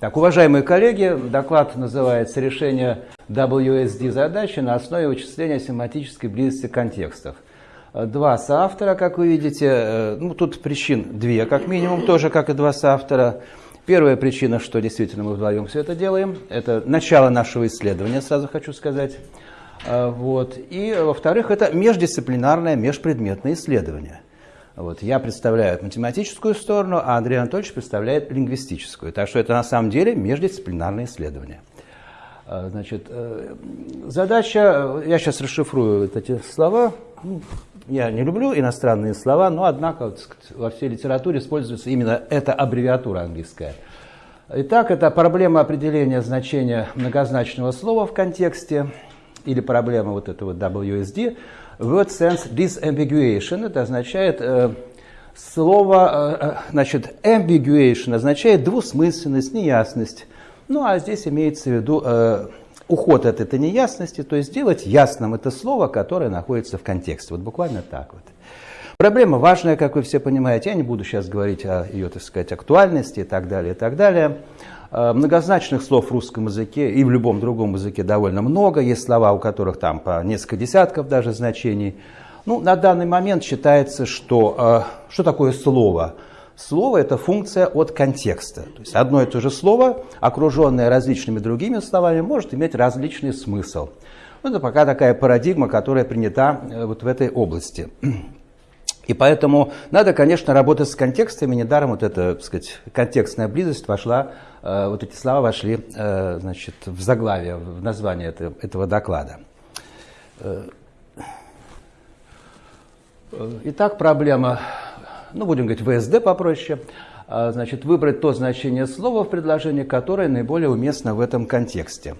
Так, уважаемые коллеги, доклад называется «Решение WSD задачи на основе вычисления семантической близости контекстов». Два соавтора, как вы видите, э, ну тут причин две, как минимум, тоже как и два соавтора. Первая причина, что действительно мы вдвоем все это делаем, это начало нашего исследования, сразу хочу сказать. Э, вот. И, во-вторых, это междисциплинарное, межпредметное исследование – вот, я представляю математическую сторону, а Андрей Анатольевич представляет лингвистическую. Так что это на самом деле междисциплинарное исследование. А, значит, э, задача, я сейчас расшифрую вот эти слова. Ну, я не люблю иностранные слова, но однако вот, во всей литературе используется именно эта аббревиатура английская. Итак, это проблема определения значения многозначного слова в контексте или проблема вот этого WSD – Word sense disambiguation, это означает э, слово, э, э, значит, ambiguation означает двусмысленность, неясность. Ну, а здесь имеется в виду э, уход от этой неясности, то есть сделать ясным это слово, которое находится в контексте. Вот буквально так вот. Проблема важная, как вы все понимаете. Я не буду сейчас говорить о ее, так сказать, актуальности и так далее, и так далее. Э, многозначных слов в русском языке и в любом другом языке довольно много. Есть слова, у которых там по несколько десятков даже значений. Ну, на данный момент считается, что э, что такое слово? Слово – это функция от контекста. То есть одно и то же слово, окруженное различными другими словами, может иметь различный смысл. Это пока такая парадигма, которая принята э, вот в этой области. И поэтому надо, конечно, работать с контекстами. Недаром вот эта, так сказать, контекстная близость вошла, э, вот эти слова вошли, э, значит, в заглавие, в название этого, этого доклада. Э, итак, проблема, ну, будем говорить, ВСД попроще. Значит, выбрать то значение слова в предложении, которое наиболее уместно в этом контексте.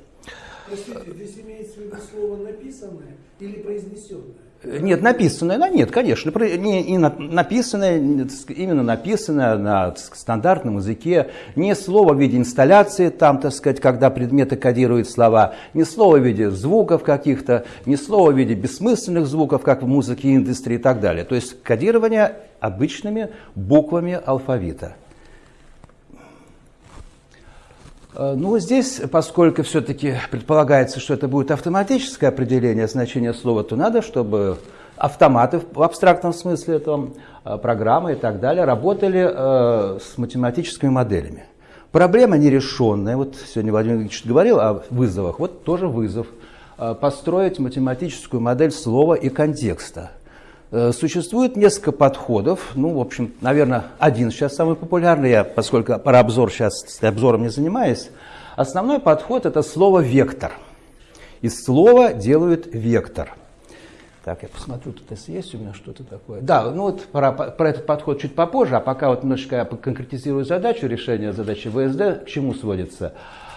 Простите, здесь имеется в виду слово написанное или произнесенное? Нет, написанное, ну, нет, конечно, не, не написанное, именно написанное на стандартном языке, не слово в виде инсталляции, там, так сказать, когда предметы кодируют слова, не слово в виде звуков каких-то, не слово в виде бессмысленных звуков, как в музыке, индустрии и так далее. То есть кодирование обычными буквами алфавита. Э, ну, здесь, поскольку все-таки предполагается, что это будет автоматическое определение значения слова, то надо, чтобы автоматы в абстрактном смысле, там, э, программы и так далее, работали э, с математическими моделями. Проблема нерешенная. Вот сегодня Владимир Ильич говорил о вызовах. Вот тоже вызов. Э, построить математическую модель слова и контекста. Э, существует несколько подходов. Ну, в общем, наверное, один сейчас самый популярный, я, поскольку про обзор сейчас обзором не занимаюсь. Основной подход – это слово «вектор». Из слова делают вектор. Так, я посмотрю, тут есть у меня что-то такое. Да, ну вот про, про этот подход чуть попозже, а пока вот немножечко я конкретизирую задачу, решение задачи ВСД, к чему сводится.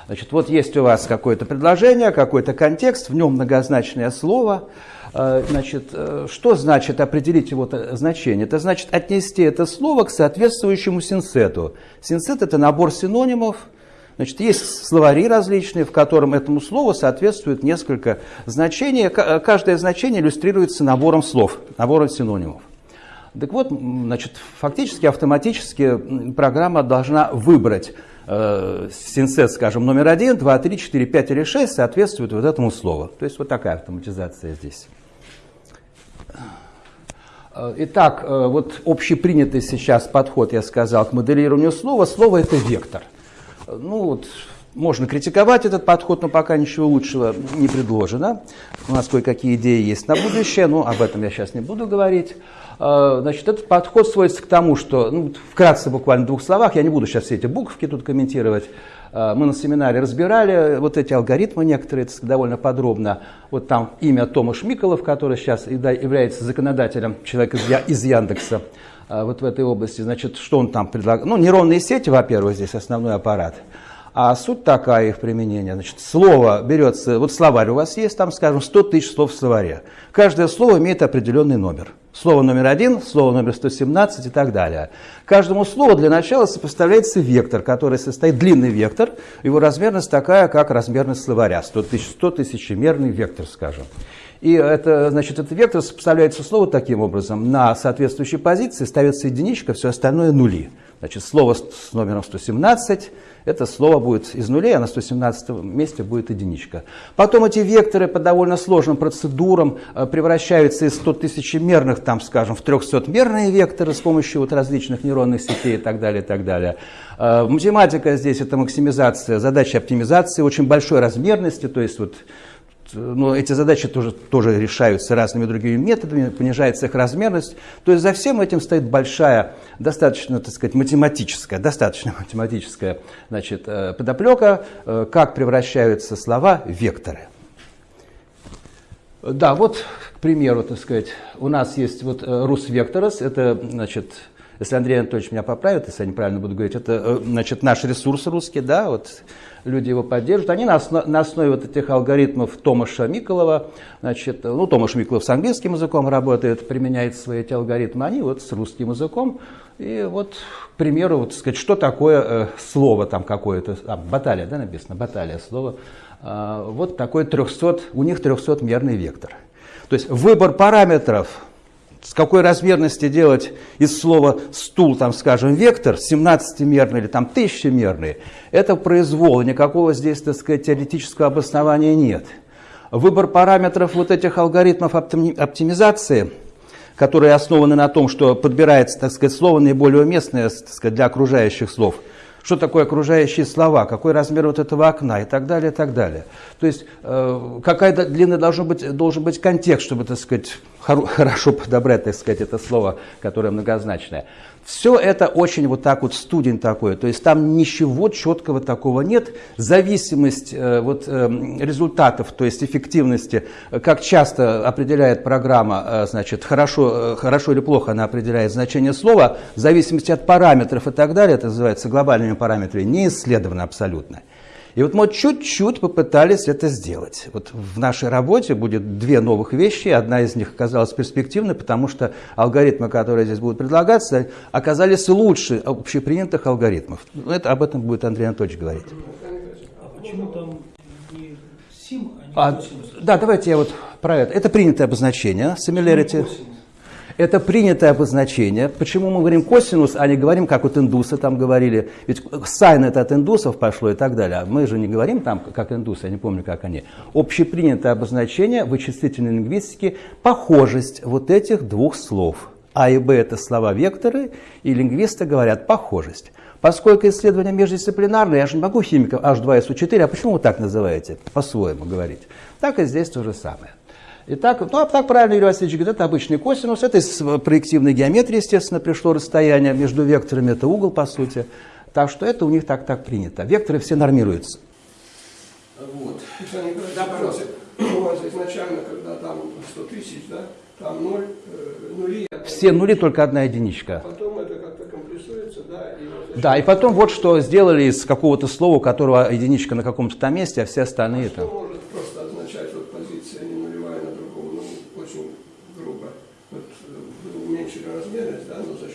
Значит, вот есть у вас какое-то предложение, какой-то контекст, в нем многозначное слово – значит, э, что значит определить его значение? Это значит отнести это слово к соответствующему синсету. Синсет – это набор синонимов. Значит, есть словари различные, в котором этому слову соответствует несколько значений. Каждое значение иллюстрируется набором слов, набором синонимов. Так вот, значит, фактически автоматически программа должна выбрать э, синсет, скажем, номер один, два, три, четыре, пять или шесть соответствует вот этому слову. То есть вот такая автоматизация здесь. Э, итак, э, вот общепринятый сейчас подход, я сказал, к моделированию слова. Слово – это вектор. Э, ну вот, можно критиковать этот подход, но пока ничего лучшего не предложено. У нас кое-какие идеи есть на будущее, но об этом я сейчас не буду говорить. Значит, этот подход сводится к тому, что, ну, вкратце, буквально в двух словах, я не буду сейчас все эти буковки тут комментировать, мы на семинаре разбирали вот эти алгоритмы некоторые довольно подробно. Вот там имя Томаш Миколов, который сейчас является законодателем, человек из Яндекса э, вот в этой области. Значит, что он там предлагает? Ну, нейронные сети, во-первых, здесь основной аппарат. А суть такая их применения. Значит, слово берется, вот словарь у вас есть, там, скажем, 100 тысяч слов в словаре. Каждое слово имеет определенный номер. Слово номер один, слово номер 117 и так далее. Каждому слову для начала сопоставляется вектор, который состоит, длинный вектор, его размерность такая, как размерность словаря, 100 тысяч, 100 тысячемерный вектор, скажем. И это, значит, этот вектор сопоставляется слову таким образом. На соответствующей позиции ставится единичка, все остальное нули. Значит, слово с номером 117 это слово будет из нулей, а на 117 месте будет единичка. Потом эти векторы по довольно сложным процедурам э, превращаются из 100 тысячемерных, там, скажем, в 300-мерные векторы с помощью вот различных нейронных сетей и так далее, и так далее. Э, математика здесь это максимизация, задача оптимизации очень большой размерности, то есть вот но эти задачи тоже, тоже решаются разными другими методами, понижается их размерность. То есть за всем этим стоит большая, достаточно, так сказать, математическая, достаточно математическая значит, э, подоплека, э, как превращаются слова в векторы. Да, вот, к примеру, так сказать, у нас есть вот э, рус векторос, это, значит, если Андрей Анатольевич меня поправит, если я неправильно буду говорить, это, значит, наш ресурс русский, да, вот люди его поддерживают. Они на, основ, на основе вот этих алгоритмов Томаша Миколова, значит, ну, Томаш Миколов с английским языком работает, применяет свои эти алгоритмы, они вот с русским языком. И вот, к примеру, вот, сказать, что такое э, слово там какое-то, а, баталия, да, написано, баталия слово. Э, вот такой 300, у них 300-мерный вектор. То есть выбор параметров с какой размерности делать из слова стул, там, скажем, вектор, 17-мерный или там 1000-мерный, это произвол, никакого здесь, так сказать, теоретического обоснования нет. Выбор параметров вот этих алгоритмов оптимизации, которые основаны на том, что подбирается, так сказать, слово наиболее уместное так сказать, для окружающих слов – что такое окружающие слова, какой размер вот этого окна и так далее, и так далее. То есть э, какая длина должен быть, должен быть контекст, чтобы, так сказать, хорошо подобрать, так сказать, это слово, которое многозначное. Все это очень вот так вот студень такой, то есть там ничего четкого такого нет. Зависимость э, вот, э, результатов, то есть эффективности, как часто определяет программа, э, значит, хорошо, э, хорошо или плохо она определяет значение слова, в зависимости от параметров и так далее, это называется глобальными параметрами, не исследовано абсолютно. И вот мы чуть-чуть попытались это сделать. Вот в нашей работе будет две новых вещи. Одна из них оказалась перспективной, потому что алгоритмы, которые здесь будут предлагаться, оказались лучше общепринятых алгоритмов. Это, об этом будет Андрей Анатольевич говорить. А почему там не сим, а не а, Да, давайте я вот про это. Это принятое обозначение, similarity. Это принятое обозначение. Почему мы говорим косинус, а не говорим, как вот индусы там говорили? Ведь сайн это от индусов пошло и так далее. А мы же не говорим там, как индусы, я не помню, как они. Общепринятое обозначение вычислительной лингвистике – похожесть вот этих двух слов. А и Б – это слова-векторы, и лингвисты говорят «похожесть». Поскольку исследования междисциплинарные, я же не могу химиков H2SO4, а почему вы так называете, по-своему говорить? Так и здесь то же самое. Итак, ну а так правильно Юрий Васильевич говорит, это обычный косинус, это из проективной геометрии, естественно, пришло расстояние между векторами, это угол, по сути. Так что это у них так так принято. Векторы все нормируются. Вот. Да, пожалуйста. У вас изначально, когда там 100 тысяч, да, там 0, э, нули. Все нули, только одна единичка. Потом это как-то компрессуется, да. И да, и потом вот что сделали из какого-то слова, у которого единичка на каком-то там месте, а все остальные а там. Что может просто означать вот позиция не нулевая на другом, ну, очень грубо. Вот вы уменьшили размерность, да, но за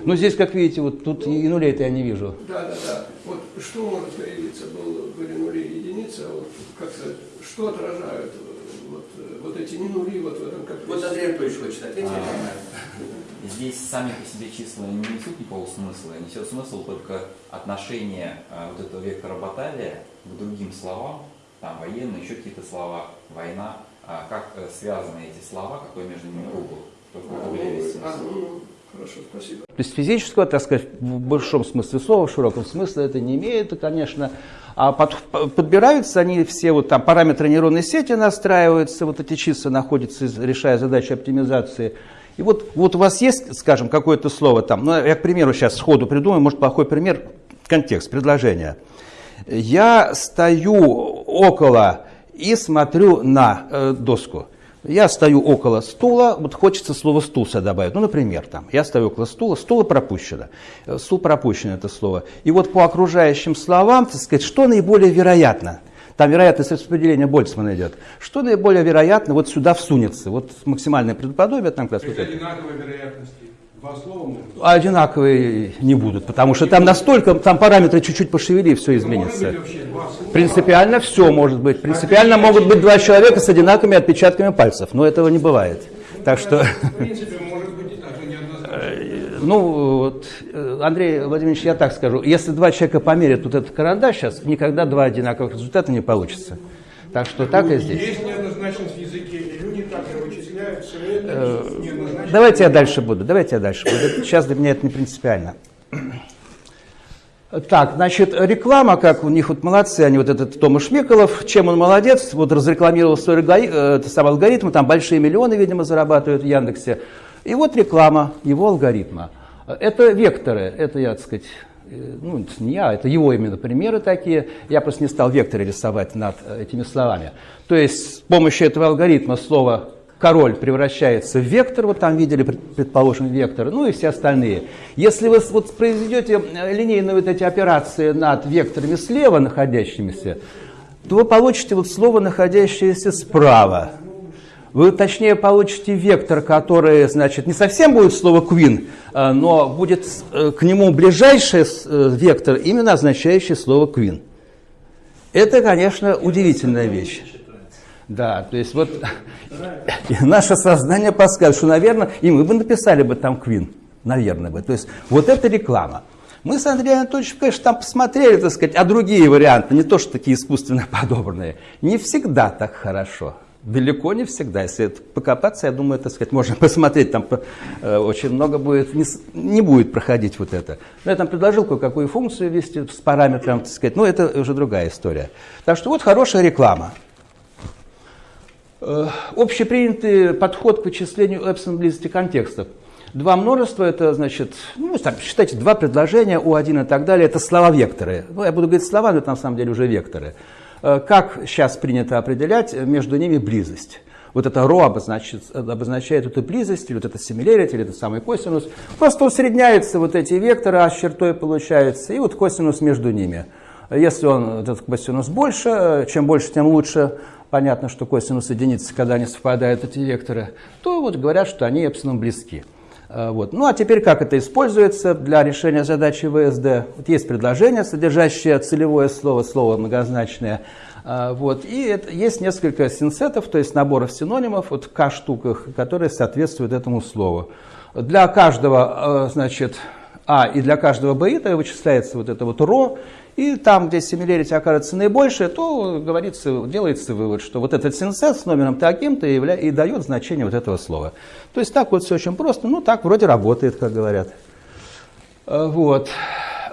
этого... Ну, здесь, как видите, вот тут и нулей-то я не вижу. Да, да, да. Вот что может появиться, был, были нули и единицы, а вот как сказать, что отражают вот, вот эти не нули вот в этом как Вот Андрей Анатольевич хочет ответить. А, здесь сами по себе числа не несут никакого смысла, несет смысл только отношение а, вот этого вектора баталия к другим словам, там военные, еще какие-то слова, война, а как э, связаны эти слова, какой между ними угол. Только а, ну, а, ну, Хорошо, спасибо. То есть физического, так сказать, в большом смысле слова, в широком смысле это не имеет, конечно. А под, подбираются они все, вот там параметры нейронной сети настраиваются, вот эти числа находятся, решая задачи оптимизации. И вот, вот у вас есть, скажем, какое-то слово там, ну, я, к примеру, сейчас сходу придумаю, может, плохой пример, контекст, предложение. Я стою около и смотрю на э, доску. Я стою около стула, вот хочется слово стул сюда добавить. Ну, например, там, я стою около стула, стула пропущено. Э, стул пропущено это слово. И вот по окружающим словам, так сказать, что наиболее вероятно? Там вероятность распределения Больцмана идет. Что наиболее вероятно вот сюда всунется? Вот максимальное предподобие там как раз вот это. вероятности. Два слова могут? Одинаковые не будут, потому что там настолько, там параметры чуть-чуть пошевели, и все изменится. Принципиально все может быть. Принципиально могут быть два человека с одинаковыми отпечатками пальцев, но этого не бывает. Так что... ну, вот, э, Андрей Владимирович, я так скажу, если два человека померят вот этот карандаш сейчас, никогда два одинаковых результата не получится. Так что так и здесь. Есть неоднозначность в языке, и люди так его вычисляют, все это неоднозначно. Давайте я дальше буду, давайте я дальше буду. Сейчас для меня это не принципиально. Так, значит, реклама, как у них вот молодцы, они вот этот Томаш Миколов, чем он молодец, вот разрекламировал свой это сам алгоритм, там большие миллионы, видимо, зарабатывают в Яндексе. И вот реклама его алгоритма. Это векторы, это я, так сказать, э, ну, не я, это его именно примеры такие. Я просто не стал векторы рисовать над э, этими словами. То есть с помощью этого алгоритма слово король превращается в вектор, вот там видели, предположим, вектор, ну и все остальные. Если вы вот произведете э, линейные вот эти операции над векторами слева находящимися, то вы получите вот слово, находящееся справа. Вы точнее получите вектор, который, значит, не совсем будет слово queen, э, но будет э, к нему ближайший вектор, именно означающий слово queen. Это, конечно, удивительная вещь. Да, то есть вот наше сознание подсказывает, что, наверное, и мы бы написали бы там Квин, наверное бы. То есть вот это реклама. Мы с Андреем Анатольевичем, конечно, там посмотрели, так сказать, а другие варианты, не то, что такие искусственно подобранные. Не всегда так хорошо. Далеко не всегда. Если покопаться, я думаю, так сказать, можно посмотреть, там э, очень много будет, не, не будет проходить вот это. Но я там предложил кое-какую функцию ввести с параметром, так сказать, но это уже другая история. Так что вот хорошая реклама. Э, общепринятый подход к вычислению эпсилон близости контекстов. Два множества, это значит, ну, там, считайте, два предложения, У1 и так далее, это слова-векторы. Ну, я буду говорить слова, но это на самом деле уже векторы. Э, как сейчас принято определять между ними близость? Вот это ро обозначает, обозначает эту близость, или вот это similarity, или это самый косинус. Просто усредняются вот эти векторы, а с чертой получается, и вот косинус между ними. Если он, этот косинус больше, чем больше, тем лучше, понятно, что косинус единицы, когда они совпадают, эти векторы, то вот говорят, что они эпсилон близки. А, вот. Ну а теперь как это используется для решения задачи ВСД? Вот есть предложение, содержащее целевое слово, слово многозначное. А, вот. И это, есть несколько синсетов, то есть наборов синонимов, вот к штуках, которые соответствуют этому слову. Для каждого, а, значит, а и для каждого бейта вычисляется вот это вот ро, и там, где similarity окажется наибольшее, то говорится, делается вывод, что вот этот синсет с номером таким-то и, и дает значение вот этого слова. То есть так вот все очень просто, ну так вроде работает, как говорят. Э, вот.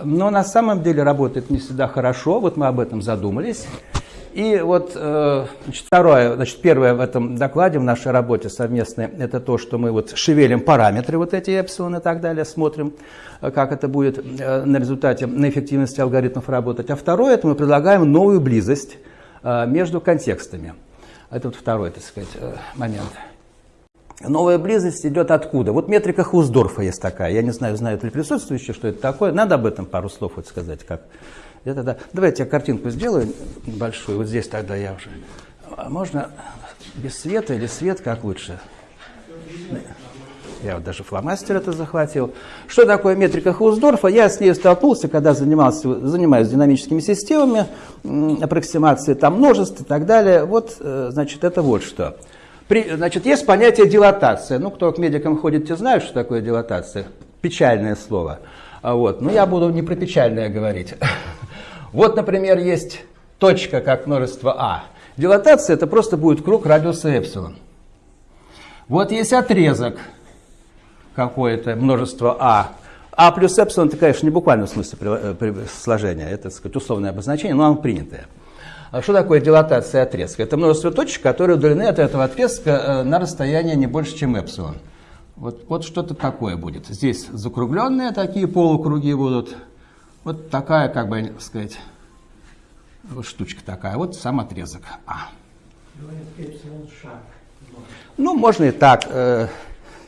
Но на самом деле работает не всегда хорошо, вот мы об этом задумались. И вот э, значит, второе, значит, первое в этом докладе, в нашей работе совместной, это то, что мы вот шевелим параметры, вот эти эпсилон и так далее, смотрим, э, как это будет э, на результате, на эффективности алгоритмов работать. А второе, это мы предлагаем новую близость между контекстами. Это вот второй, так сказать, момент. Новая близость идет откуда? Вот метрика Хусдорфа есть такая. Я не знаю, знают ли присутствующие, что это такое. Надо об этом пару слов вот сказать, как я тогда, давайте я картинку сделаю большую, вот здесь тогда я уже. А можно без света или свет, как лучше? Я вот даже фломастер это захватил. Что такое метрика Хаусдорфа? Я с ней столкнулся, когда занимался, занимаюсь динамическими системами, аппроксимации там множеств и так далее. Вот, э, значит, это вот что. При, значит, есть понятие дилатация. Ну, кто к медикам ходит, те знают, что такое дилатация. Печальное слово. А вот. Но я буду не про печальное говорить. Вот, например, есть точка как множество А. Дилатация это просто будет круг радиуса эпсилон. Вот есть отрезок какое-то множество А. А плюс эпсилон это, конечно, не буквально в смысле э, сложения, это, так сказать, условное обозначение, но оно принятое. А что такое дилатация отрезка? Это множество точек, которые удалены от этого отрезка э, на расстояние не больше, чем эпсилон. Вот, вот что-то такое будет. Здесь закругленные такие полукруги будут, вот такая, как бы сказать, штучка такая, вот сам отрезок А. Ну, можно и так. Э,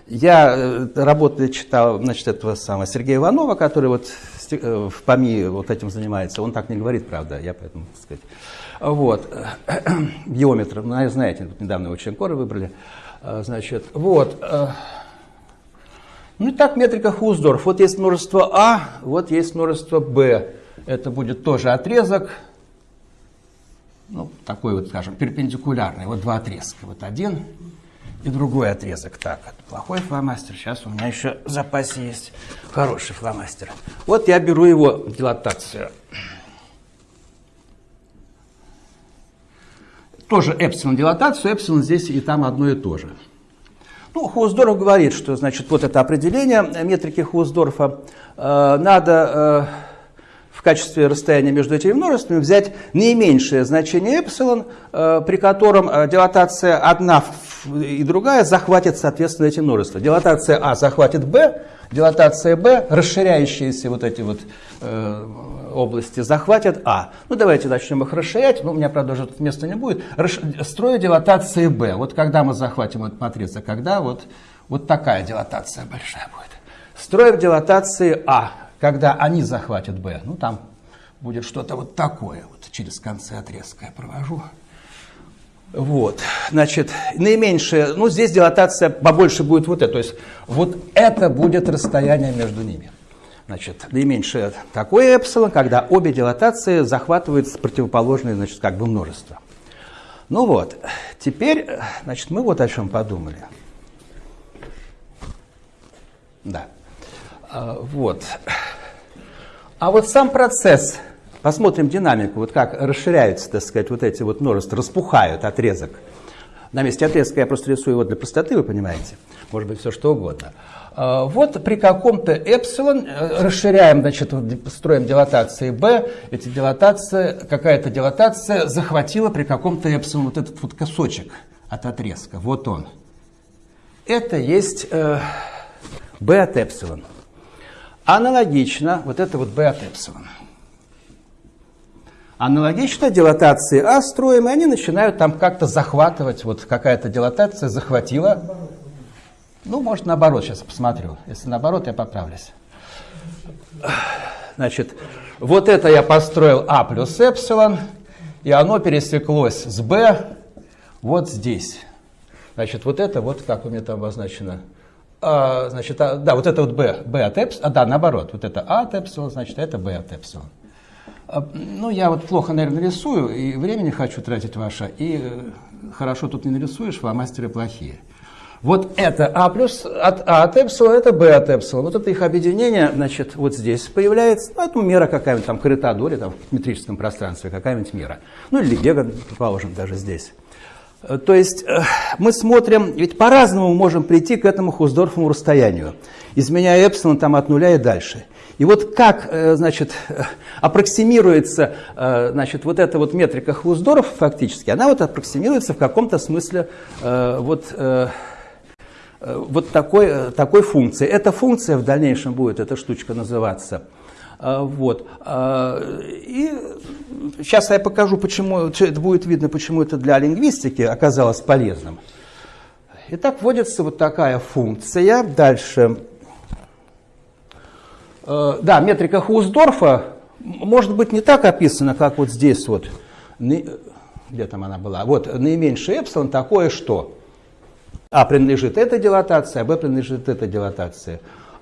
я э, работаю, читал, значит, этого самого Сергея Иванова, который вот э, в ПАМИ вот этим занимается. Он так не говорит, правда, я поэтому, так сказать. Вот. Биометр, ну, знаете, тут недавно его член выбрали. Значит, вот. Ну и так метрика Хуздорф. Вот есть множество А, вот есть множество Б. Это будет тоже отрезок, ну, такой вот, скажем, перпендикулярный. Вот два отрезка. Вот один и другой отрезок. Так, это плохой фломастер. Сейчас у меня еще в запасе есть хороший фломастер. Вот я беру его дилатацию. Тоже эпсилон дилатацию, эпсилон здесь и там одно и то же. Ну, Хуздорф говорит, что, значит, вот это определение метрики Хуздорфа э, надо э, в качестве расстояния между этими множествами взять наименьшее значение эпсилон, э, при котором э, дилатация одна и другая захватит, соответственно, эти множества. Дилатация А захватит Б, дилатация Б, расширяющиеся вот эти вот э, области захватят А. Ну, давайте начнем их расширять. Ну, у меня, правда, уже тут места не будет. Расш... Строю дилатации Б. Вот когда мы захватим эту матрицу, когда вот, вот такая дилатация большая будет. Строим дилатации А, когда они захватят Б. Ну, там будет что-то вот такое. Вот через концы отрезка я провожу. Вот, значит, наименьшее, ну здесь дилатация побольше будет вот это, то есть вот это будет расстояние между ними. Значит, наименьшее такое эпсилон, когда обе дилатации захватывают противоположные, значит, как бы множество. Ну вот, теперь, значит, мы вот о чем подумали. Да. А, вот. А вот сам процесс, посмотрим динамику, вот как расширяются, так сказать, вот эти вот множества, распухают отрезок. На месте отрезка я просто рисую его для простоты, вы понимаете. Может быть, все что угодно. А, вот при каком-то эпсилон э, расширяем, значит, строим дилатации b, эти дилатации, какая-то дилатация захватила при каком-то эпсилон вот этот вот кусочек от отрезка. Вот он. Это есть э, b от эпсилон. Аналогично, вот это вот b от эпсилон. Аналогично дилатации А строим, и они начинают там как-то захватывать, вот какая-то дилатация захватила ну, может, наоборот, сейчас посмотрю. Если наоборот, я поправлюсь. Значит, вот это я построил А плюс эпсилон, и оно пересеклось с Б вот здесь. Значит, вот это вот, как у меня там обозначено, а, значит, а, да, вот это вот B, B от эпсилон, а, да, наоборот, вот это А от эпсилон, значит, это B от эпсилон. А, ну, я вот плохо, наверное, рисую, и времени хочу тратить ваше, и э, хорошо тут не нарисуешь, фломастеры плохие. Вот это А плюс от А от эпсилон, это Б от эпсилон. Вот это их объединение, значит, вот здесь появляется. Ну, это мера какая-нибудь там коритадоре, там в метрическом пространстве, какая-нибудь мера. Ну, или Гега, предположим, даже здесь. Э, то есть э, мы смотрим, ведь по-разному можем прийти к этому Хуздорфовому расстоянию, изменяя эпсилон там от нуля и дальше. И вот как, э, значит, аппроксимируется, значит, вот эта вот метрика Хуздорфа фактически, она вот аппроксимируется в каком-то смысле вот вот такой, такой функции. Эта функция в дальнейшем будет, эта штучка называться. Э, вот. И сейчас я покажу, почему, это будет видно, почему это для лингвистики оказалось полезным. Итак, вводится вот такая функция. Дальше. Да, метрика Хуздорфа может быть не так описана, как вот здесь вот. Где там она была? Вот наименьший эпсилон такое что? А принадлежит эта дилатация, а Б принадлежит эта дилатация.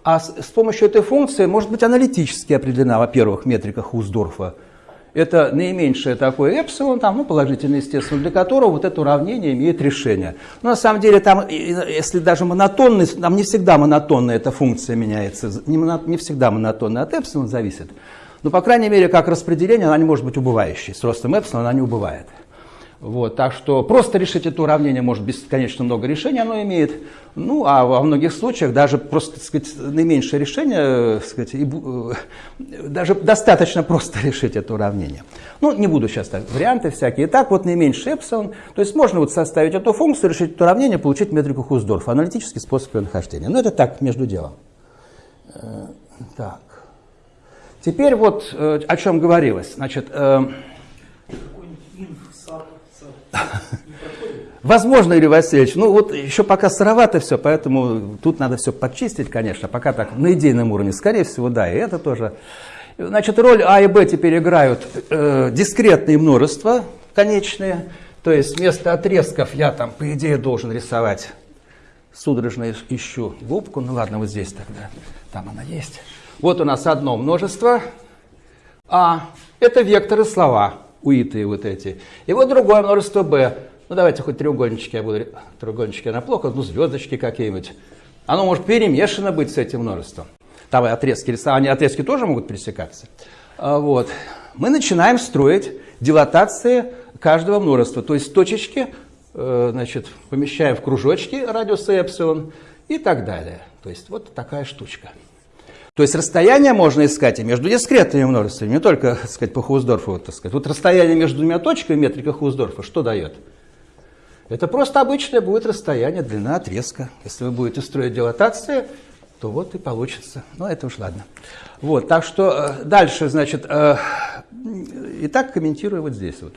А с, с помощью этой функции может быть аналитически определена, во-первых, метрика Хуздорфа. Это наименьшее такое эпсилон, там, ну, положительное, естественно, для которого вот это уравнение имеет решение. Но на самом деле там, если даже монотонность, там не всегда монотонная эта функция меняется, не, не всегда монотонная от эпсилон зависит. Но, по крайней мере, как распределение, она не может быть убывающей. С ростом эпсилон она не убывает. Вот, так что просто решить это уравнение может бесконечно много решений оно имеет. Ну, а во многих случаях даже просто, так сказать, наименьшее решение, так сказать, и, э, даже достаточно просто решить это уравнение. Ну, не буду сейчас так, варианты всякие. Итак, вот наименьший эпсилон. То есть можно вот составить эту функцию, решить это уравнение, получить метрику Хуздорфа. Аналитический способ ее нахождения. Ну, это так, между делом. Э, так. Теперь вот э, о чем говорилось. Значит, Возможно, Юрий Васильевич, ну вот еще пока сыровато все, поэтому тут надо все подчистить, конечно, пока так на идейном уровне, скорее всего, да, и это тоже. Значит, роль А и Б теперь играют э, дискретные множества конечные, то есть вместо отрезков я там, по идее, должен рисовать, судорожно ищу губку, ну ладно, вот здесь тогда, там она есть. Вот у нас одно множество, А, это векторы слова, уитые вот эти. И вот другое множество b. ну давайте хоть треугольнички я буду, треугольнички на плохо, ну звездочки какие-нибудь. Оно может перемешано быть с этим множеством. Там отрезки рисования, отрезки тоже могут пересекаться. А, вот. Мы начинаем строить дилатации каждого множества. То есть точечки э, значит, помещаем в кружочки радиуса эпсилон и так далее. То есть вот такая штучка. То есть расстояние можно искать и между дискретными множествами, не только так сказать, по Хаусдорфу. Вот, так сказать. вот расстояние между двумя точками метрика Хаусдорфа что дает? Это просто обычное будет расстояние, длина отрезка. Если вы будете строить дилатации, то вот и получится. Но ну, это уж ладно. Вот, так что э, дальше, значит, э, итак, комментирую вот здесь вот.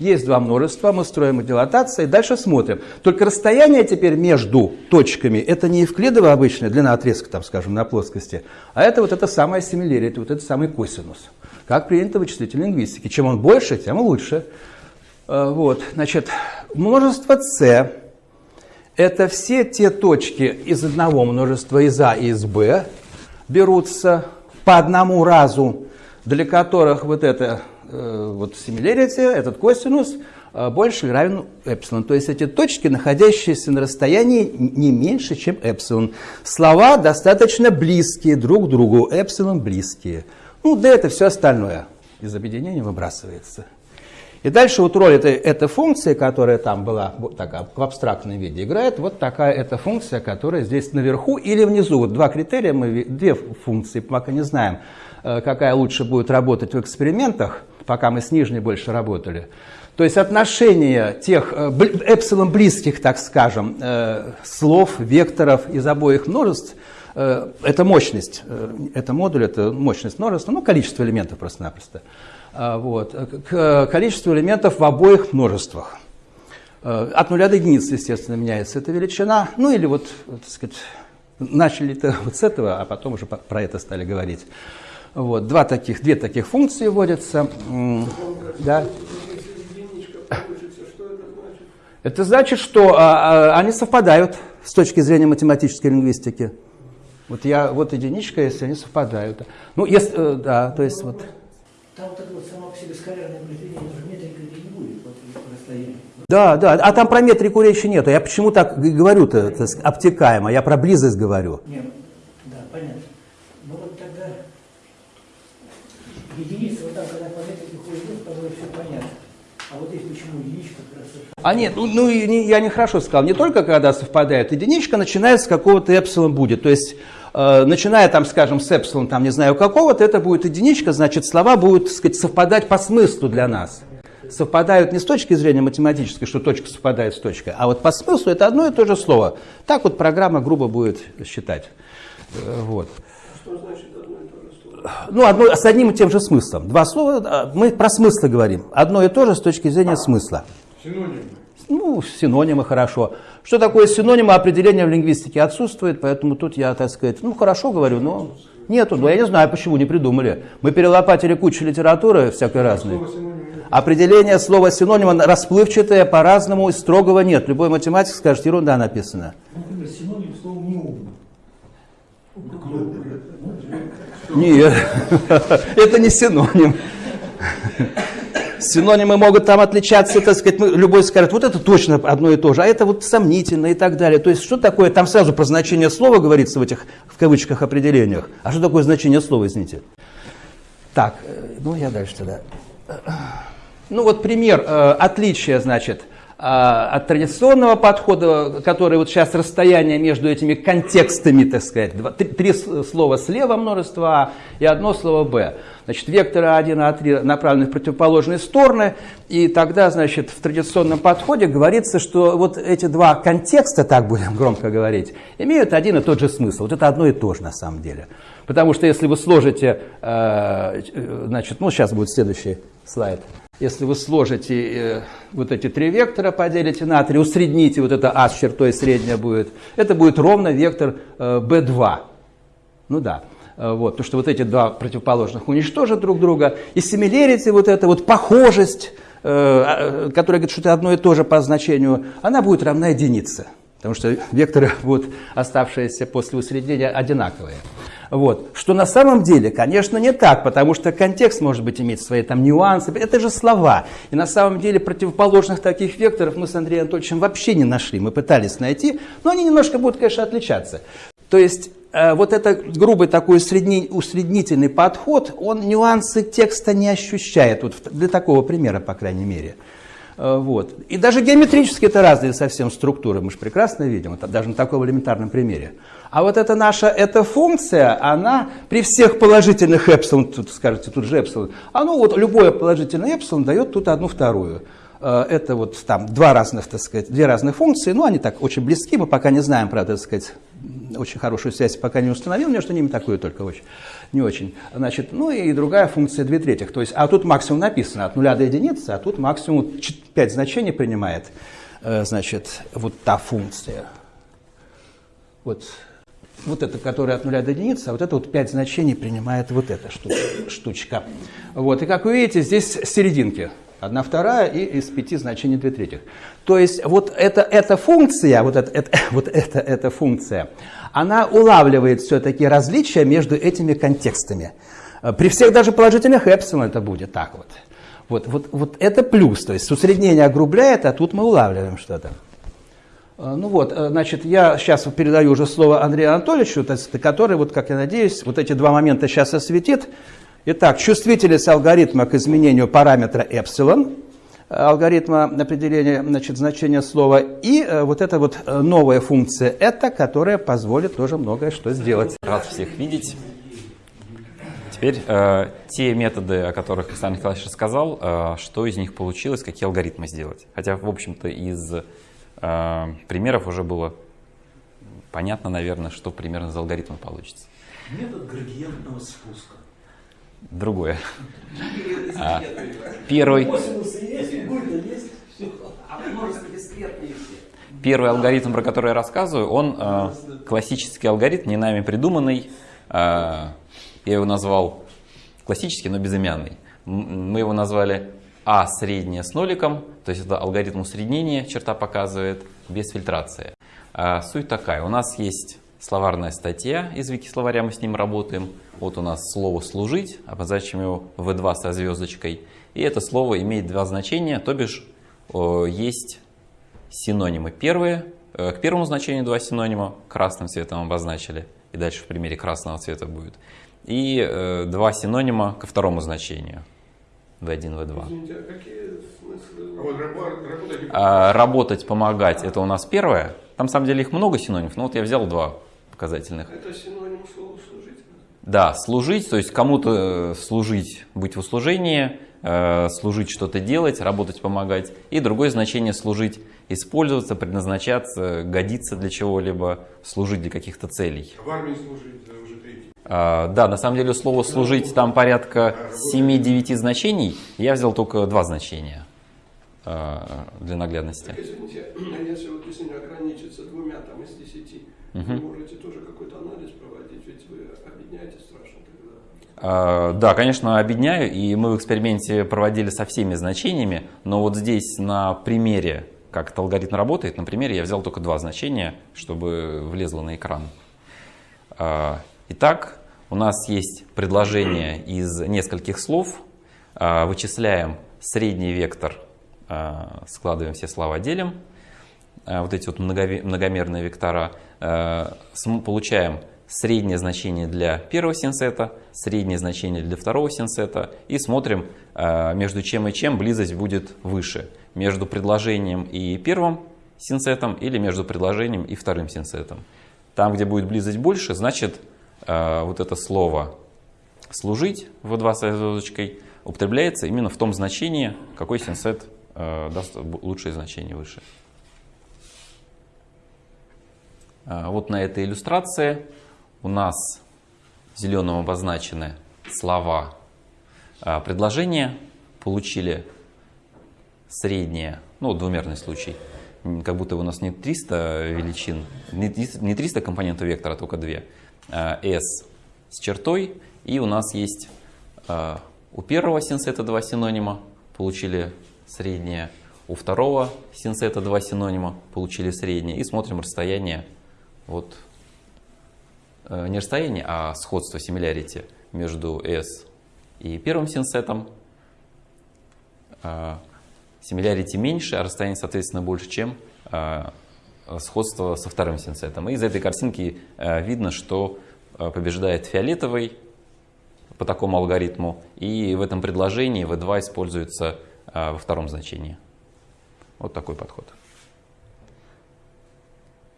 Есть два множества, мы строим дилатации, дальше смотрим. Только расстояние теперь между точками, это не евклидова обычная длина отрезка, там, скажем, на плоскости, а это вот это самое симилярия, вот это самый косинус. Как принято в вычислительной лингвистике. Чем он больше, тем лучше. Э, вот, значит, множество c это все те точки из одного множества из А и из Б берутся по одному разу, для которых вот это вот similarity, этот косинус э, больше или равен эпсилон. То есть эти точки, находящиеся на расстоянии не меньше, чем эпсилон. Слова достаточно близкие друг к другу, эпсилон близкие. Ну, да это все остальное из объединения выбрасывается. И дальше вот роль этой, этой функции, которая там была вот такая, в абстрактном виде, играет вот такая эта функция, которая здесь наверху или внизу. Вот два критерия, мы две функции, пока не знаем, э, какая лучше будет работать в экспериментах, пока мы с нижней больше работали. То есть отношение тех э, эпсилон близких, так скажем, э, слов, векторов из обоих множеств, это мощность, это модуль, это мощность множества, ну, количество элементов просто-напросто. Вот, к количеству элементов в обоих множествах. От нуля до единицы, естественно, меняется эта величина. Ну или вот, так сказать, начали-то вот с этого, а потом уже про это стали говорить. Вот, два таких, две таких функции вводятся. Да. Это значит, что а, а, они совпадают с точки зрения математической лингвистики. Вот я, вот единичка, если они совпадают. Ну, если, э, да, то есть вот. Там это вот само по себе скалярное произведение, метрика не будет вот, по расстоянию. Да, да, а там про метрику речи нету. Я почему так говорю-то обтекаемо, я про близость говорю. Нет, да, понятно. Ну вот тогда единица, вот там, когда по метрике ходит, тогда все понятно. А вот здесь почему единичка. А нет, ну, ну я нехорошо сказал, не только когда совпадает, единичка начинается с какого-то эпсилон будет, то есть Э, начиная там, скажем, с эпсилон, там не знаю какого-то, это будет единичка, значит, слова будут, так сказать, совпадать по смыслу для нас. Совпадают не с точки зрения математической, что точка совпадает с точкой, а вот по смыслу это одно и то же слово. Так вот программа грубо будет считать. Э, вот. Что значит одно и то же слово? Ну, одно, с одним и тем же смыслом. Два слова, а, мы про смыслы говорим. Одно и то же с точки зрения смысла. Синонимы. Ну, синонимы хорошо. Что такое синонимы, определения в лингвистике отсутствует, поэтому тут я, так сказать, ну, хорошо говорю, но нету. Но я не знаю, почему не придумали. Мы перелопатили кучу литературы всякой разной. Определение слова синонима расплывчатое, по-разному, строгого нет. Любой математик скажет, ерунда написана. Например, синоним слова неумный. Нет, это не синоним. Синонимы могут там отличаться, так сказать, любой скажет, вот это точно одно и то же, а это вот сомнительно и так далее. То есть что такое, там сразу про значение слова говорится в этих, в кавычках, определениях. А что такое значение слова, извините? Так, э, ну я дальше тогда. Ну вот пример э, отличия, значит, от традиционного подхода, который вот сейчас расстояние между этими контекстами, так сказать, два, три, три слова слева множество А и одно слово Б. Значит, векторы А1 и А3 направлены в противоположные стороны, и тогда, значит, в традиционном подходе говорится, что вот эти два контекста, так будем громко говорить, имеют один и тот же смысл. Вот это одно и то же на самом деле. Потому что если вы сложите, э, значит, ну сейчас будет следующий слайд. Если вы сложите э, вот эти три вектора, поделите на три, усредните, вот это А с чертой средняя будет, это будет ровно вектор э, B2. Ну да. Э, вот, потому что вот эти два противоположных уничтожат друг друга. И similarity, вот эта вот похожесть, э, которая говорит, что это одно и то же по значению, она будет равна единице. Потому что векторы будут оставшиеся после усреднения одинаковые. Вот. Что на самом деле, конечно, не так, потому что контекст может быть иметь свои там нюансы. Это же слова. И на самом деле противоположных таких векторов мы с Андреем Анатольевичем вообще не нашли. Мы пытались найти, но они немножко будут, конечно, отличаться. То есть э, вот этот грубый такой усредни, усреднительный подход, он нюансы текста не ощущает, вот для такого примера, по крайней мере. Э, вот. И даже геометрически это разные совсем структуры, мы же прекрасно видим, это даже на таком элементарном примере. А вот эта наша эта функция, она при всех положительных эпсилон, тут скажете, тут же эпсилон, а ну вот любое положительное эпсилон дает тут одну вторую. Э, это вот там два разных, так сказать, две разных функции, но они так очень близки, мы пока не знаем, правда, так сказать, очень хорошую связь пока не установил, между ними такую только очень, не очень. Значит, ну и другая функция 2 третьих, то есть, а тут максимум написано от нуля до единицы, а тут максимум 5 значений принимает, э, значит, вот та функция. Вот вот это, которая от нуля до единицы, а вот это вот 5 значений принимает вот эта штучка. Вот, и как вы видите, здесь серединки. Одна вторая и из пяти значений две третьих. То есть вот эта, эта функция, вот, это, это, вот эта, эта функция, она улавливает все-таки различия между этими контекстами. При всех даже положительных эпсилон это будет так вот. Вот, вот, вот это плюс, то есть усреднение огрубляет, а тут мы улавливаем что-то. Э, ну вот, э, значит, я сейчас передаю уже слово Андрею Анатольевичу, который, вот, как я надеюсь, вот эти два момента сейчас осветит. Итак, чувствительность алгоритма к изменению параметра эпсилон, э, алгоритма определения значит, значения слова, и вот эта вот новая функция это, которая позволит тоже многое что сделать. Рад всех видеть. Теперь э, те методы, о которых Александр Николаевич рассказал, э, что из них получилось, какие алгоритмы сделать. Хотя, в общем-то, из а, примеров уже было понятно, наверное, что примерно за алгоритм получится. Метод градиентного спуска. Другое. А, первый. Первый алгоритм, про который я рассказываю, он э, классический алгоритм, не нами придуманный. Э, я его назвал классический, но безымянный. Мы его назвали а среднее с ноликом, то есть это алгоритм усреднения, черта показывает, без фильтрации. А суть такая, у нас есть словарная статья из вики-словаря, мы с ним работаем. Вот у нас слово «служить», обозначим его V2 со звездочкой. И это слово имеет два значения, то бишь есть синонимы. Первые, э, к первому значению два синонима, красным цветом обозначили, и дальше в примере красного цвета будет. И э, два синонима ко второму значению. V1, V2. Извините, а какие смыслы? А вот работать, а, работать, помогать, это у нас первое. Там, на самом деле, их много синонимов, но вот я взял два показательных. Это синоним слова «служить»? Да, служить, то есть кому-то э, служить, быть в услужении, э, служить, что-то делать, работать, помогать. И другое значение служить, использоваться, предназначаться, годиться для чего-либо, служить для каких-то целей. В армии служить, а, да, на самом деле слово «служить» там порядка 7-9 значений. Я взял только два значения а, для наглядности. Извините, а если вот если не ограничиться двумя там, из десяти, угу. вы можете тоже какой-то анализ проводить, ведь вы объединяете страшно тогда. Да, конечно, объединяю, и мы в эксперименте проводили со всеми значениями, но вот здесь на примере, как этот алгоритм работает, на примере я взял только два значения, чтобы влезло на экран. Итак, у нас есть предложение из нескольких слов. А, вычисляем средний вектор, а, складываем все слова, делим. А, вот эти вот многомерные вектора. Получаем среднее значение для первого синсета, среднее значение для второго синсета и смотрим, между чем и чем близость будет выше. Между предложением и первым синсетом или между предложением и вторым синсетом. Там, где будет близость больше, значит Э, вот это слово «служить» в 2 с звездочкой употребляется именно в том значении, какой синсет э, даст лучшее значение выше. Э, вот на этой иллюстрации у нас зеленым обозначены слова предложения, получили среднее, ну, двумерный случай, как будто у нас не 300 величин, не 300 компонентов вектора, а только 2. Э, S с чертой. И у нас есть у первого синсета два синонима, получили среднее. У второго синсета два синонима, получили среднее. И смотрим расстояние от э, не расстояние, а сходство, similarity между S и первым синсетом. Similarity меньше, а расстояние, соответственно, больше, чем сходство со вторым синсетом. И из этой картинки видно, что побеждает фиолетовый по такому алгоритму, и в этом предложении V2 используется во втором значении. Вот такой подход.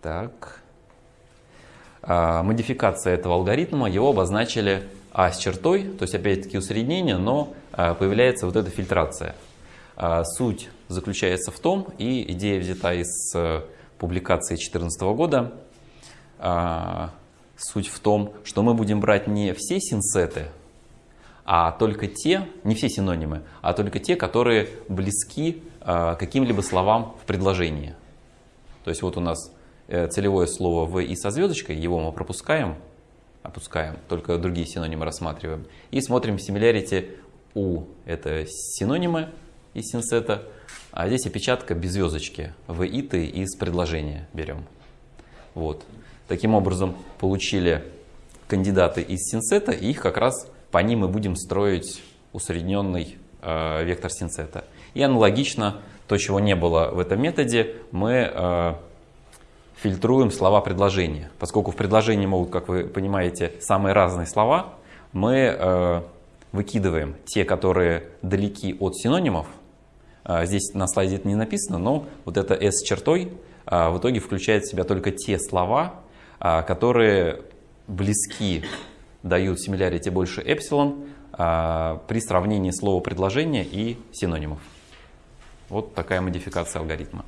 Так. А, модификация этого алгоритма, его обозначили А с чертой, то есть опять-таки усреднение, но а, появляется вот эта фильтрация. А, суть заключается в том, и идея взята из а, публикации 2014 года, суть в том, что мы будем брать не все синсеты, а только те, не все синонимы, а только те, которые близки каким-либо словам в предложении. То есть вот у нас Э, целевое слово в и со звездочкой, его мы пропускаем, опускаем, только другие синонимы рассматриваем. И смотрим similarity у, это синонимы из синсета, а здесь опечатка без звездочки, в и ты из предложения берем. Вот. Таким образом получили кандидаты из синсета, и их как раз по ним мы будем строить усредненный э, вектор синсета. И аналогично, то, чего не было в этом методе, мы э, фильтруем слова предложения. Поскольку в предложении могут, как вы понимаете, самые разные слова, мы э, выкидываем те, которые далеки от синонимов. Э, здесь на слайде это не написано, но вот это S чертой э, в итоге включает в себя только те слова, э, которые близки, дают similarity больше эпсилон э, при сравнении слова предложения и синонимов. Вот такая модификация алгоритма.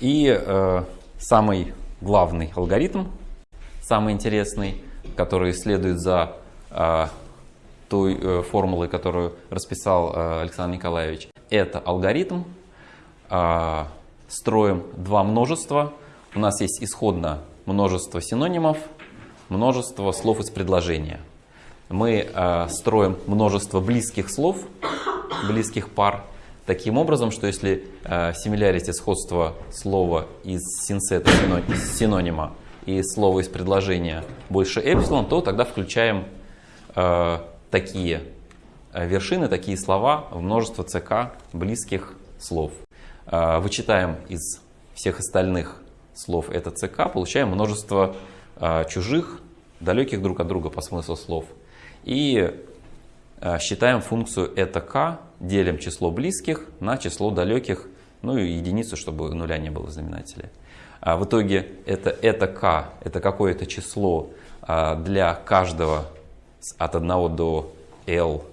И э, самый главный алгоритм, самый интересный, который следует за э, той э, формулой, которую расписал э, Александр Николаевич, это алгоритм. Э, строим два множества. У нас есть исходно множество синонимов, множество слов из предложения. Мы э, строим множество близких слов, близких пар – таким образом, что если э, similarity сходство слова из синсета синонима и слова из предложения больше эпсилон, то тогда включаем э, такие э, вершины, такие слова в множество ЦК близких слов. Э, вычитаем из всех остальных слов это ЦК, получаем множество э, чужих, далеких друг от друга по смыслу слов. И э, считаем функцию это k делим число близких на число далеких, ну и единицу, чтобы нуля не было в знаменателе. А в итоге это, это k, это какое-то число а, для каждого от 1 до l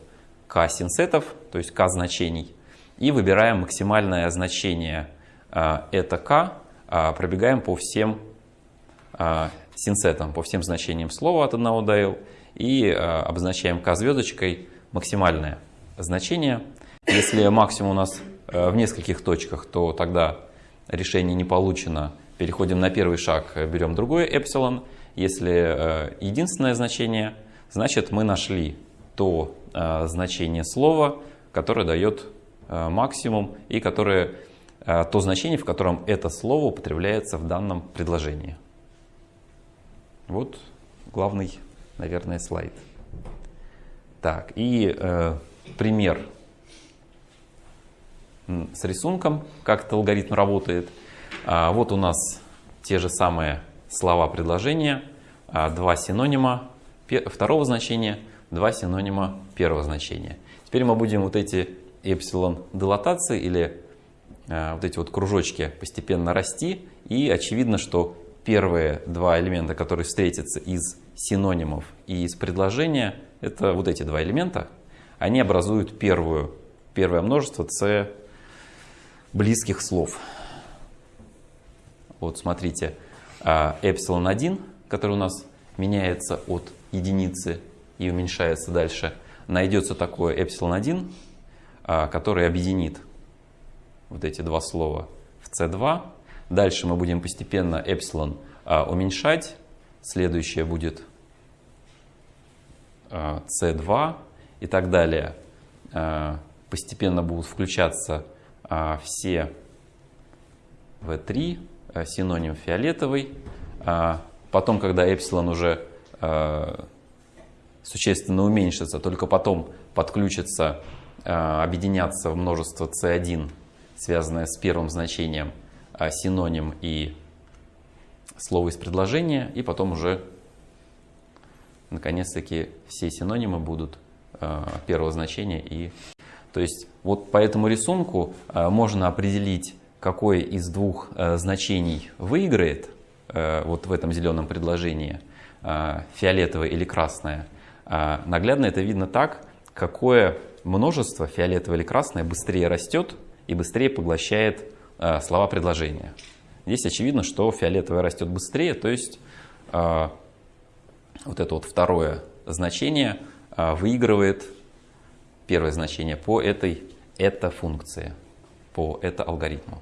k синсетов, то есть k значений. И выбираем максимальное значение а, это k, а, пробегаем по всем синсетам, по всем значениям слова от 1 до l и обозначаем k звездочкой максимальное значение. Если максимум у нас э, в нескольких точках, то тогда решение не получено. Переходим на первый шаг, берем другой эпсилон. Если э, единственное значение, значит мы нашли то э, значение слова, которое дает максимум и которое, то значение, в котором это слово употребляется в данном предложении. Вот главный, наверное, слайд. Так, и э, пример с рисунком, как этот алгоритм работает. А, вот у нас те же самые слова предложения, а, два синонима второго значения, два синонима первого значения. Теперь мы будем вот эти эпсилон дилатации или а, вот эти вот кружочки постепенно расти. И очевидно, что первые два элемента, которые встретятся из синонимов и из предложения, это вот эти два элемента, они образуют первую, первое множество c близких слов. Вот смотрите, эпсилон 1, который у нас меняется от единицы и уменьшается дальше, найдется такое эпсилон 1, а, который объединит вот эти два слова в c2. Дальше мы будем постепенно эпсилон а, уменьшать. Следующее будет c2 а, и так далее. Постепенно будут включаться а, все V3, а, синоним фиолетовый, А потом, когда эпсилон уже а, существенно уменьшится, только потом подключится, а, объединяться в множество c1, связанное с первым значением, синоним и слово из предложения, и потом уже наконец-таки все синонимы будут первого значения. И, то есть вот по этому рисунку можно определить, какое из двух значений выиграет вот в этом зеленом предложении, фиолетовое или красное. Наглядно это видно так, какое множество, фиолетовое или красное, быстрее растет и быстрее поглощает слова предложения. Здесь очевидно, что фиолетовое растет быстрее, то есть вот это вот второе значение выигрывает первое значение по этой это функции, по это алгоритму.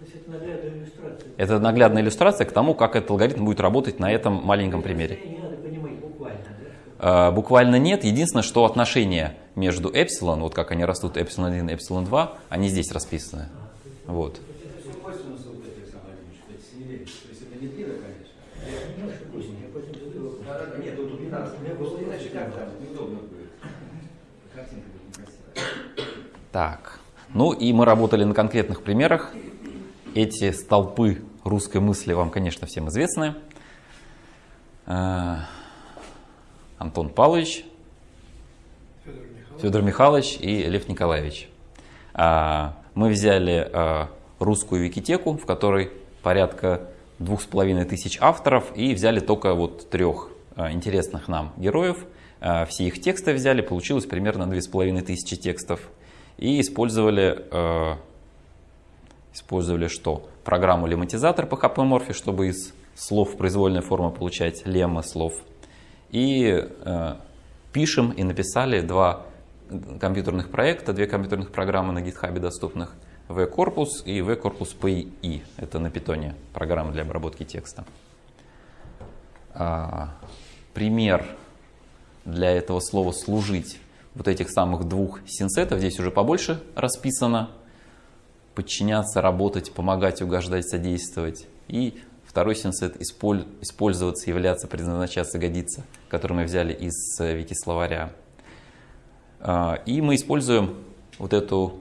это наглядная иллюстрация. Это наглядная иллюстрация к тому, как этот алгоритм будет работать на этом маленьком примере. Не надо понимать буквально, да? А, Буквально нет. Единственное, что отношения между эпсилон, вот как они растут, эпсилон 1 и эпсилон 2, они здесь расписаны. Вот. Это все косвенус вот этих самых, кстати, семей. То есть это не длинно, конечно. Немножко позднее, я потом задаю вопрос. Да, да, нет, тут не надо. У меня было Иначе как там, неудобно будет. Картинка будет некрасивая. Так. Ну и мы работали на конкретных примерах. Эти столпы русской мысли вам, конечно, всем известны. А, Антон Павлович, Федор Михайлович. Федор Михайлович и Лев Николаевич. А, Мы взяли а, русскую викитеку, в которой порядка двух с половиной тысяч авторов, и взяли только вот трех а, интересных нам героев. Все их тексты взяли, получилось примерно две с половиной тысячи текстов. И использовали, а, использовали что? Программу лемматизатор по HPMorph, чтобы из слов произвольной формы получать леммы слов. И э, пишем и написали два компьютерных проекта, две компьютерных программы на GitHub доступных. V-корпус и V-корпус PI. Это на питоне программа для обработки текста. А, пример для этого слова «служить» вот этих самых двух синсетов, здесь уже побольше расписано. Подчиняться, работать, помогать, угождать, содействовать. И второй синсет исполь- использоваться, являться, предназначаться, годиться, который мы взяли из э, вики-словаря. А, И мы используем вот эту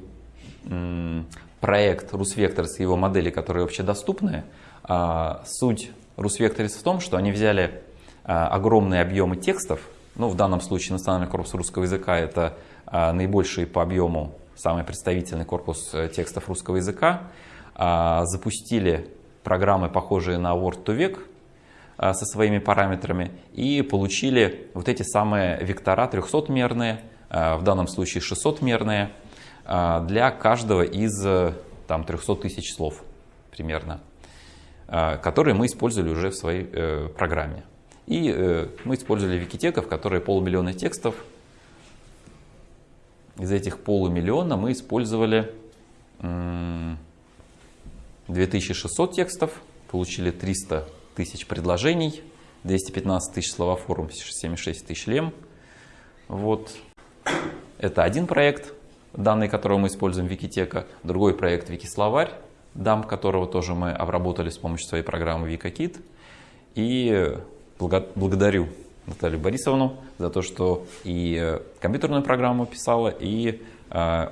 проект RusVectors и его модели, которые общедоступны. А, Суть RusVectors в том, что они взяли а, огромные объемы текстов, ну, в данном случае национальный корпус русского языка это а, наибольший по объему, самый представительный корпус э, текстов русского языка, а, запустили программы, похожие на Word to Vec, а, со своими параметрами и получили вот эти самые вектора 300-мерные, а, в данном случае 600-мерные, а, для каждого из э, там, 300 тысяч слов примерно, которые мы использовали уже в своей э, программе. И э, мы использовали викитеков, которые полумиллиона текстов. Из этих полумиллиона мы использовали м, 2600 текстов, получили 300 тысяч предложений, 215 тысяч словоформ, 76 тысяч лем. Вот. Это один проект, данные которого мы используем Викитека. Другой проект Викисловарь, дам которого тоже мы обработали с помощью своей программы Викакит. И благодарю Наталью Борисовну за то, что и э, компьютерную программу писала, и э,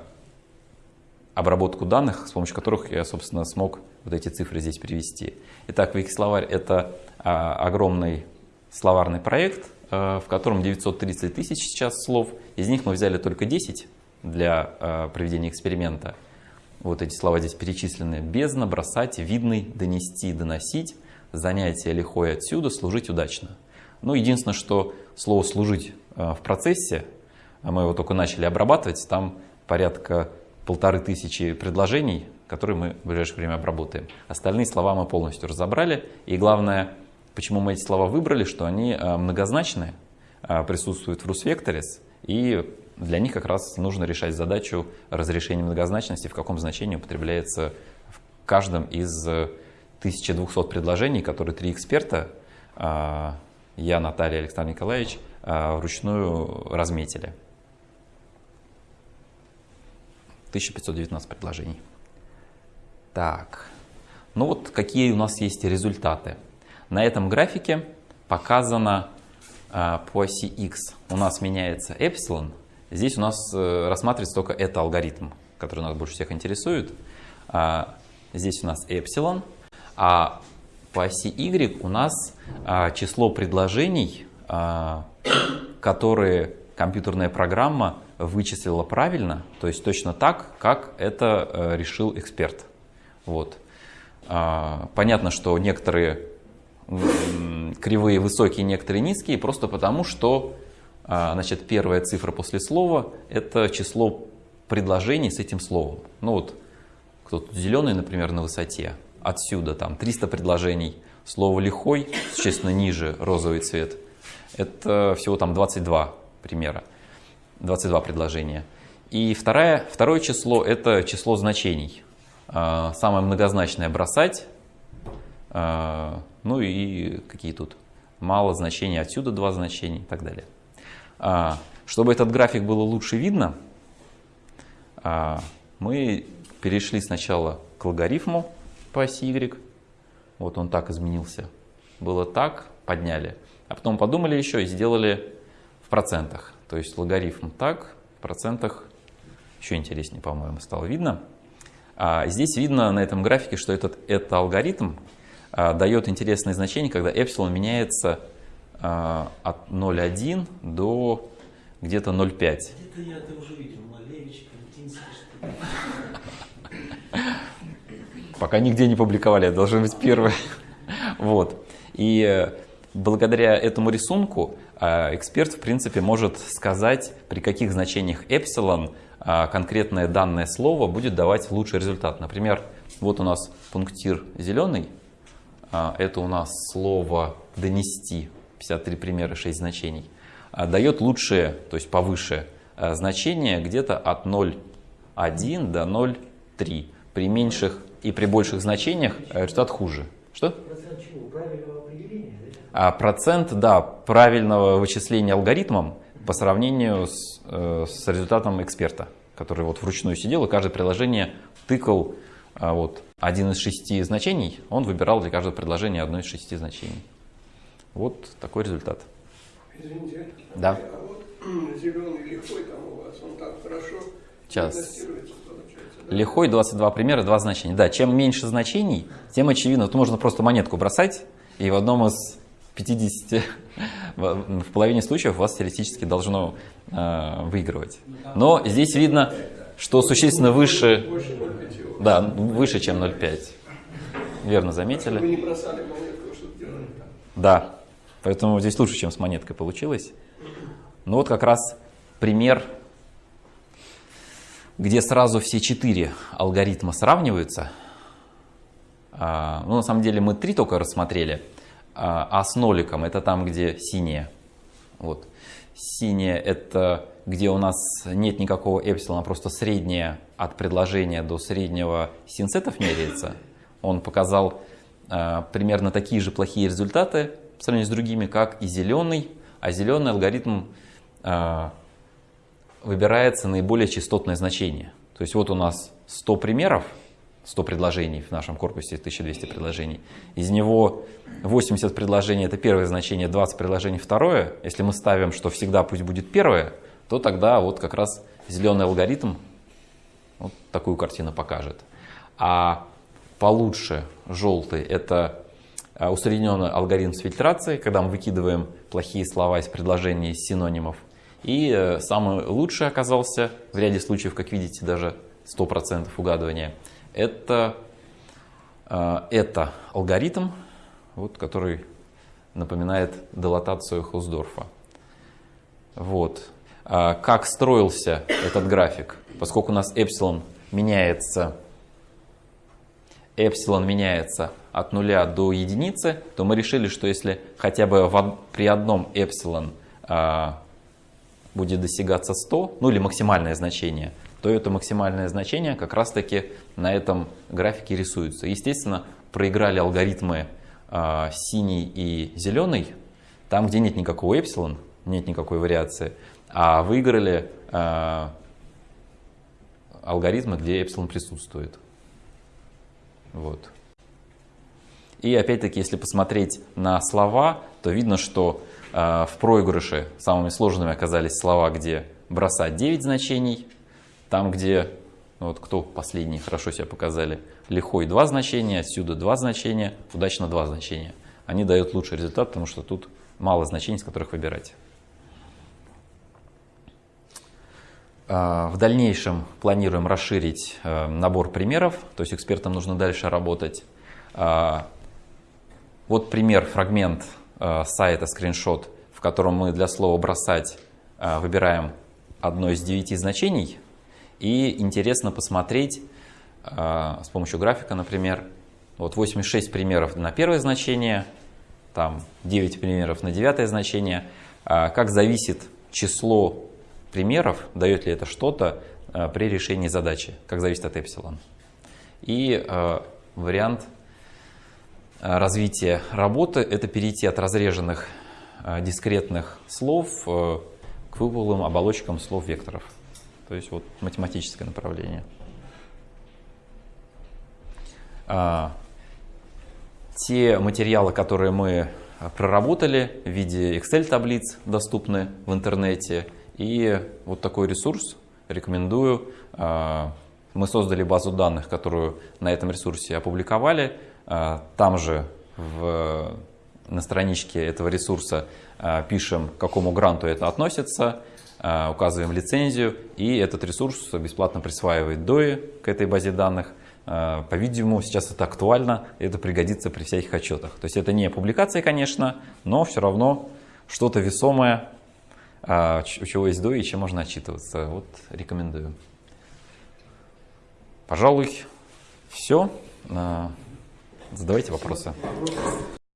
обработку данных, с помощью которых я, собственно, смог вот эти цифры здесь привести. Итак, Викисловарь – это а, огромный словарный проект, а, в котором 930 тысяч сейчас слов. Из них мы взяли только 10 для а, проведения эксперимента. Вот эти слова здесь перечислены. Бездна, бросать, видный, донести, доносить, занятие лихое отсюда, служить удачно. Ну, единственное, что слово «служить» а, в процессе, а мы его только начали обрабатывать, там порядка полторы тысячи предложений, которые мы в ближайшее время обработаем. Остальные слова мы полностью разобрали. И главное, почему мы эти слова выбрали, что они а, многозначные, а, присутствуют в RusVectors, и для них как раз нужно решать задачу разрешения многозначности, в каком значении употребляется в каждом из э, 1200 предложений, которые три эксперта, а, я, Наталья, Александр Николаевич, а, вручную разметили. 1519 предложений. Так, ну вот какие у нас есть результаты. На этом графике показано а, по оси x у нас меняется эпсилон. Здесь у нас э, рассматривается только это алгоритм, который нас больше всех интересует. Здесь у нас эпсилон, а по оси y у нас а, число предложений, а, которые компьютерная программа вычислила правильно, то есть точно так, как это э, решил эксперт. Вот. А, понятно, что некоторые кривые высокие, некоторые низкие, просто потому что значит, первая цифра после слова – это число предложений с этим словом. Ну вот, кто-то зеленый, например, на высоте, отсюда там 300 предложений, слово «лихой», существенно ниже розовый цвет, это всего там 22 примера, 22 предложения. И второе, второе число – это число значений. А, самое многозначное – бросать, а, ну и какие тут? Мало значений, отсюда два значения и так далее. А, чтобы этот график было лучше видно, мы перешли сначала к логарифму по оси y. Вот он так изменился. Было так, подняли. А потом подумали еще и сделали в процентах. То есть логарифм так, в процентах еще интереснее, по-моему, стало видно. А здесь видно на этом графике, что этот, этот алгоритм а, дает интересное значение, когда эпсилон меняется а, от 0,1 до где-то 0,5. Где-то я это уже видел, Малевич, Кантинский, что Пока нигде не публиковали, это должен быть первый. Вот. И э, благодаря этому рисунку а, эксперт, в принципе, может сказать, при каких значениях эпсилон а, конкретное данное слово будет давать лучший результат. Например, вот у нас пунктир зеленый, это у нас слово «донести», 53 примера, 6 значений, дает лучшее, то есть повыше значение где-то от 0,1 до 0,3. При меньших и при больших значениях результат хуже. Что? Процент чего? Правильного определения? да? А процент, да, правильного вычисления алгоритмом по сравнению с, э, с результатом эксперта, который вот вручную сидел и каждое приложение тыкал а, вот, один из шести значений, он выбирал для каждого предложения одно из шести значений. Вот такой результат. Извините. Да. А вот зеленый лихой там у вас, он так хорошо Сейчас. Лихой 22 примера, два значения. Да, чем меньше значений, тем очевидно. Тут можно просто монетку бросать, и в одном из 50, в половине случаев вас теоретически должно э, выигрывать. Но здесь видно, что существенно выше, Больше 0,5. да, выше, чем 0,5. Верно заметили. Да, поэтому здесь лучше, чем с монеткой получилось. Ну вот как раз пример, где сразу все четыре алгоритма сравниваются. А, Ну, на самом деле мы три только рассмотрели, а а с ноликом это там, где синее. Вот. Синее это где у нас нет никакого эпсилона, просто среднее от предложения до среднего синсетов меряется. Он показал а, примерно такие же плохие результаты по сравнению с другими, как и зеленый. А зеленый алгоритм выбирается наиболее частотное значение. То есть вот у нас 100 примеров, 100 предложений в нашем корпусе, 1200 предложений. Из него 80 предложений это первое значение, 20 предложений второе. Если мы ставим, что всегда пусть будет первое, то тогда вот как раз зеленый алгоритм вот такую картину покажет. А получше желтый это а, усредненный алгоритм с фильтрацией, когда мы выкидываем плохие слова из предложений, из синонимов. И э, самый лучший оказался, в ряде случаев, как видите, даже 100% угадывания, это, э, это алгоритм, вот, который напоминает дилатацию Хусдорфа. Вот. А Как строился этот график? Поскольку у нас эпсилон меняется, эпсилон меняется от нуля до единицы, то мы решили, что если хотя бы при одном эпсилон а, будет достигаться 100, ну или максимальное значение, то это максимальное значение как раз таки на этом графике рисуется. Естественно, проиграли алгоритмы а, синий и зеленый, там, где нет никакого эпсилон, нет никакой вариации, а выиграли а, алгоритмы, где эпсилон присутствует. Вот. И опять-таки, если посмотреть на слова, то видно, что э, в проигрыше самыми сложными оказались слова, где бросать 9 значений, там, где, ну вот кто последний хорошо себя показали, лихой 2 значения, отсюда 2 значения, удачно 2 значения. Они дают лучший результат, потому что тут мало значений, с которых выбирать. В дальнейшем планируем расширить э, набор примеров, то есть экспертам нужно дальше работать. Вот пример, фрагмент сайта, скриншот, в котором мы для слова «бросать» э, выбираем одно из девяти значений. И интересно посмотреть с помощью графика, например, вот 86 примеров на первое значение, там 9 примеров на девятое значение, как зависит число примеров, дает ли это что-то э, при решении задачи, как зависит от эпсилон. И э, вариант э, развития работы – это перейти от разреженных дискретных слов к выпуклым оболочкам слов векторов. То есть вот математическое направление. Те материалы, которые мы проработали в виде Excel-таблиц, доступны в интернете – и вот такой ресурс рекомендую. А, мы создали базу данных, которую на этом ресурсе опубликовали. А, там же в, на страничке этого ресурса а, пишем, к какому гранту это относится, указываем лицензию, и этот ресурс бесплатно присваивает DOI к этой базе данных. По-видимому, сейчас это актуально, это пригодится при всяких отчетах. То есть это не публикация, конечно, но все равно что-то весомое а, у чего есть до и чем можно отчитываться. Вот рекомендую. Пожалуй, все. Задавайте вопросы.